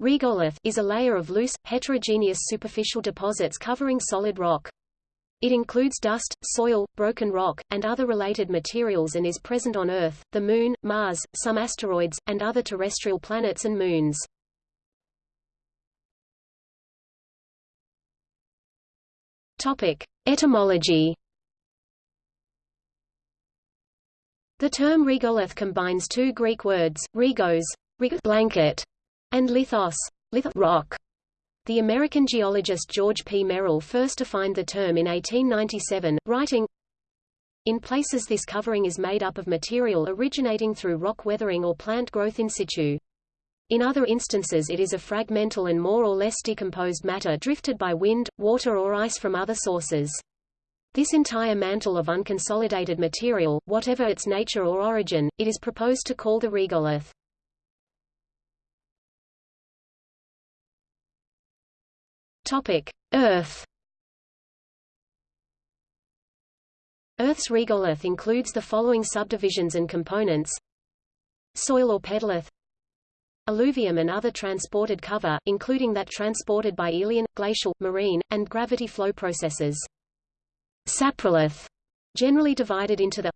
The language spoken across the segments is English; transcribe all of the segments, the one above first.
Regolith is a layer of loose, heterogeneous superficial deposits covering solid rock. It includes dust, soil, broken rock, and other related materials and is present on Earth, the Moon, Mars, some asteroids, and other terrestrial planets and moons. Topic. Etymology The term regolith combines two Greek words, regos blanket, and lithos, lith rock. The American geologist George P. Merrill first defined the term in 1897, writing, In places this covering is made up of material originating through rock weathering or plant growth in situ. In other instances it is a fragmental and more or less decomposed matter drifted by wind, water or ice from other sources. This entire mantle of unconsolidated material, whatever its nature or origin, it is proposed to call the regolith. Earth. Earth's regolith includes the following subdivisions and components: soil or pedolith, alluvium and other transported cover, including that transported by aeolian, glacial, marine, and gravity flow processes. Saprolith, generally divided into the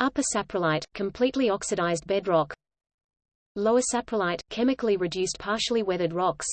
upper saprolite, completely oxidized bedrock, lower saprolite, chemically reduced partially weathered rocks,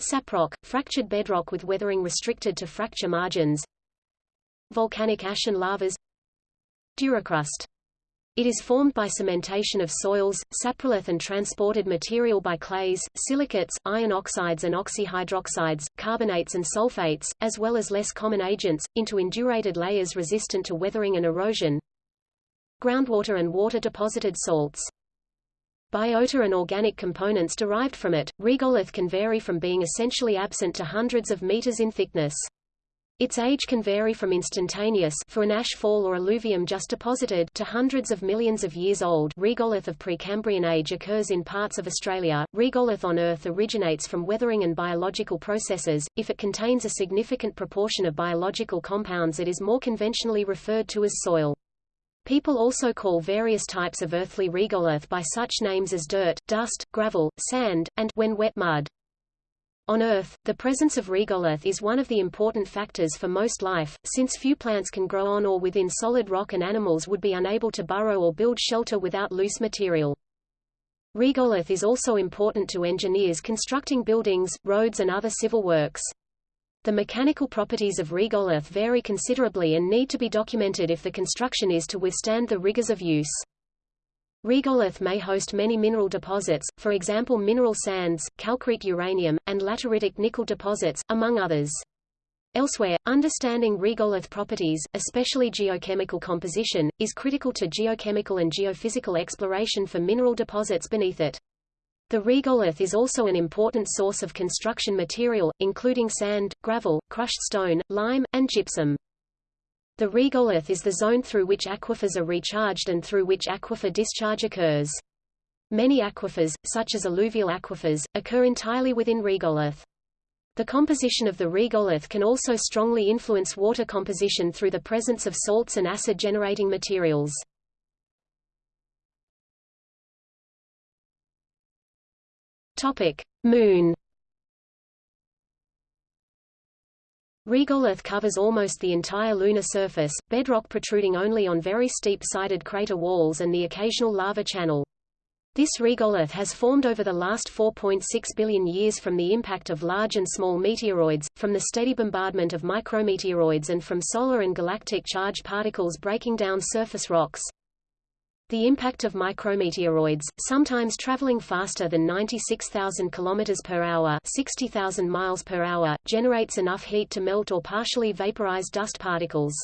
Saprock, fractured bedrock with weathering restricted to fracture margins. Volcanic ash and lavas. Duracrust. It is formed by cementation of soils, saprolith and transported material by clays, silicates, iron oxides and oxyhydroxides, carbonates and sulfates, as well as less common agents, into indurated layers resistant to weathering and erosion. Groundwater and water-deposited salts Biota and organic components derived from it, regolith can vary from being essentially absent to hundreds of meters in thickness. Its age can vary from instantaneous for an ash fall or alluvium just deposited to hundreds of millions of years old. Regolith of Precambrian age occurs in parts of Australia. Regolith on Earth originates from weathering and biological processes. If it contains a significant proportion of biological compounds it is more conventionally referred to as soil. People also call various types of earthly regolith by such names as dirt, dust, gravel, sand, and when wet mud. On Earth, the presence of regolith is one of the important factors for most life, since few plants can grow on or within solid rock and animals would be unable to burrow or build shelter without loose material. Regolith is also important to engineers constructing buildings, roads and other civil works. The mechanical properties of regolith vary considerably and need to be documented if the construction is to withstand the rigors of use. Regolith may host many mineral deposits, for example mineral sands, calcrete uranium, and lateritic nickel deposits, among others. Elsewhere, understanding regolith properties, especially geochemical composition, is critical to geochemical and geophysical exploration for mineral deposits beneath it. The regolith is also an important source of construction material, including sand, gravel, crushed stone, lime, and gypsum. The regolith is the zone through which aquifers are recharged and through which aquifer discharge occurs. Many aquifers, such as alluvial aquifers, occur entirely within regolith. The composition of the regolith can also strongly influence water composition through the presence of salts and acid-generating materials. Topic: Moon. Regolith covers almost the entire lunar surface, bedrock protruding only on very steep-sided crater walls and the occasional lava channel. This regolith has formed over the last 4.6 billion years from the impact of large and small meteoroids, from the steady bombardment of micrometeoroids and from solar and galactic charged particles breaking down surface rocks. The impact of micrometeoroids, sometimes traveling faster than 96,000 km per hour, 60,000 miles per hour, generates enough heat to melt or partially vaporize dust particles.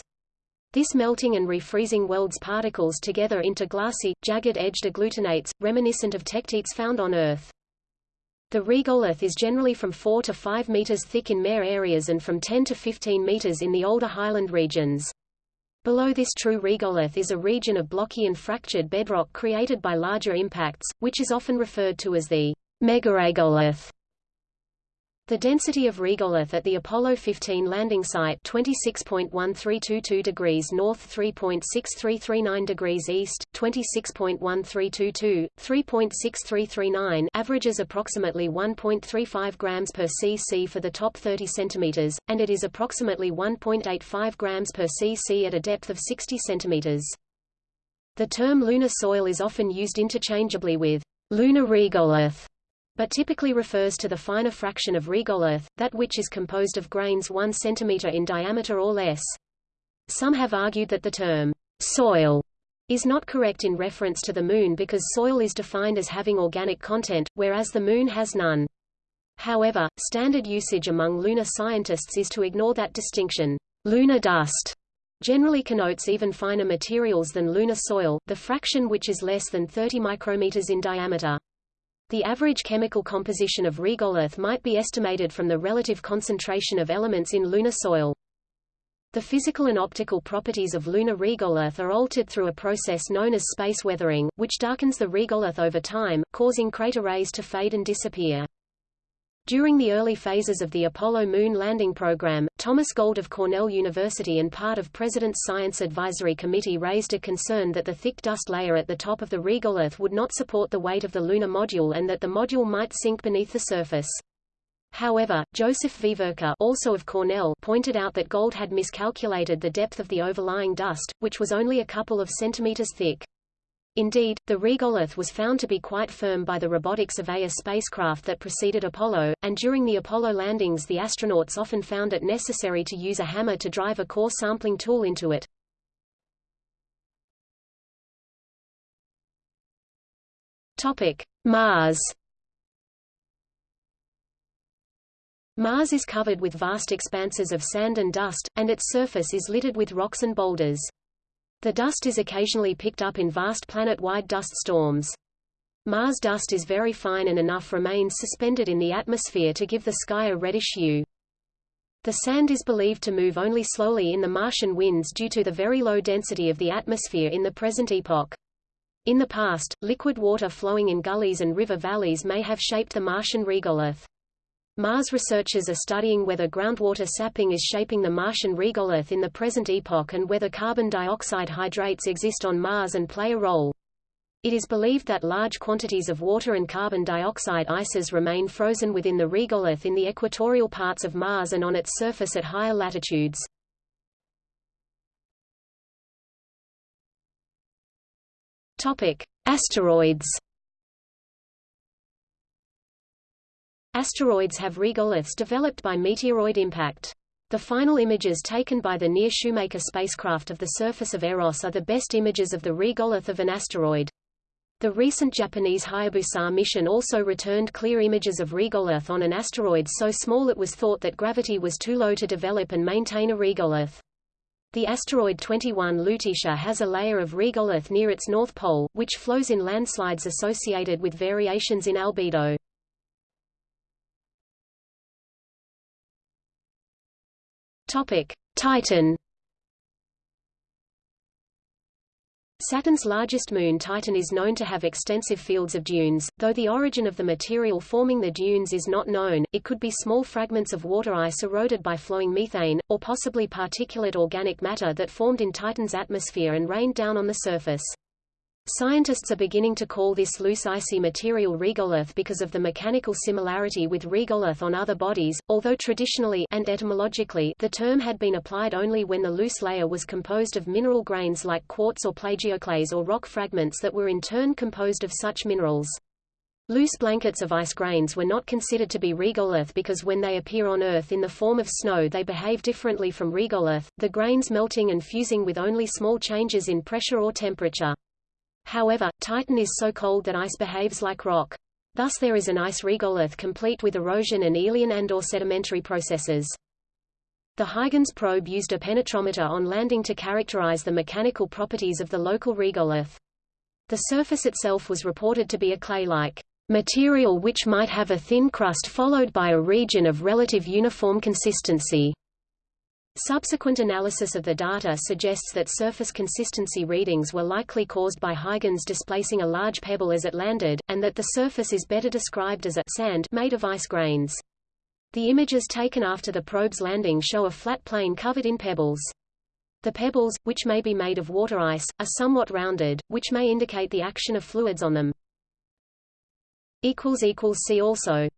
This melting and refreezing welds particles together into glassy, jagged-edged agglutinates, reminiscent of tektites found on Earth. The regolith is generally from 4 to 5 meters thick in mare areas and from 10 to 15 meters in the older highland regions. Below this true regolith is a region of blocky and fractured bedrock created by larger impacts, which is often referred to as the megaregolith. The density of regolith at the Apollo 15 landing site 26.1322 degrees north 3.6339 degrees east, 26.1322, 3.6339 averages approximately 1.35 grams per cc for the top 30 centimeters, and it is approximately 1.85 grams per cc at a depth of 60 centimeters. The term lunar soil is often used interchangeably with lunar regolith but typically refers to the finer fraction of regolith, that which is composed of grains 1 cm in diameter or less. Some have argued that the term soil is not correct in reference to the Moon because soil is defined as having organic content, whereas the Moon has none. However, standard usage among lunar scientists is to ignore that distinction. Lunar dust generally connotes even finer materials than lunar soil, the fraction which is less than 30 micrometers in diameter. The average chemical composition of regolith might be estimated from the relative concentration of elements in lunar soil. The physical and optical properties of lunar regolith are altered through a process known as space weathering, which darkens the regolith over time, causing crater rays to fade and disappear. During the early phases of the Apollo moon landing program, Thomas Gold of Cornell University and part of President's Science Advisory Committee raised a concern that the thick dust layer at the top of the regolith would not support the weight of the lunar module and that the module might sink beneath the surface. However, Joseph Veverka also of Cornell pointed out that Gold had miscalculated the depth of the overlying dust, which was only a couple of centimeters thick. Indeed, the regolith was found to be quite firm by the robotic Surveyor spacecraft that preceded Apollo, and during the Apollo landings the astronauts often found it necessary to use a hammer to drive a core sampling tool into it. Topic: Mars. Mars is covered with vast expanses of sand and dust, and its surface is littered with rocks and boulders. The dust is occasionally picked up in vast planet-wide dust storms. Mars dust is very fine and enough remains suspended in the atmosphere to give the sky a reddish hue. The sand is believed to move only slowly in the Martian winds due to the very low density of the atmosphere in the present epoch. In the past, liquid water flowing in gullies and river valleys may have shaped the Martian regolith. Mars researchers are studying whether groundwater sapping is shaping the Martian regolith in the present epoch and whether carbon dioxide hydrates exist on Mars and play a role. It is believed that large quantities of water and carbon dioxide ices remain frozen within the regolith in the equatorial parts of Mars and on its surface at higher latitudes. Topic: Asteroids Asteroids have regoliths developed by meteoroid impact. The final images taken by the NEAR Shoemaker spacecraft of the surface of Eros are the best images of the regolith of an asteroid. The recent Japanese Hayabusa mission also returned clear images of regolith on an asteroid so small it was thought that gravity was too low to develop and maintain a regolith. The asteroid 21 Lutetia has a layer of regolith near its north pole, which flows in landslides associated with variations in albedo. Topic: Titan. Saturn's largest moon Titan is known to have extensive fields of dunes, though the origin of the material forming the dunes is not known, it could be small fragments of water ice eroded by flowing methane, or possibly particulate organic matter that formed in Titan's atmosphere and rained down on the surface. Scientists are beginning to call this loose icy material regolith because of the mechanical similarity with regolith on other bodies, although traditionally and etymologically the term had been applied only when the loose layer was composed of mineral grains like quartz or plagioclase or rock fragments that were in turn composed of such minerals. Loose blankets of ice grains were not considered to be regolith because when they appear on Earth in the form of snow they behave differently from regolith, the grains melting and fusing with only small changes in pressure or temperature. However, Titan is so cold that ice behaves like rock. Thus there is an ice regolith complete with erosion and aeolian and or sedimentary processes. The Huygens probe used a penetrometer on landing to characterize the mechanical properties of the local regolith. The surface itself was reported to be a clay-like material which might have a thin crust followed by a region of relative uniform consistency. Subsequent analysis of the data suggests that surface consistency readings were likely caused by Huygens displacing a large pebble as it landed, and that the surface is better described as a sand made of ice grains. The images taken after the probe's landing show a flat plain covered in pebbles. The pebbles, which may be made of water ice, are somewhat rounded, which may indicate the action of fluids on them. See also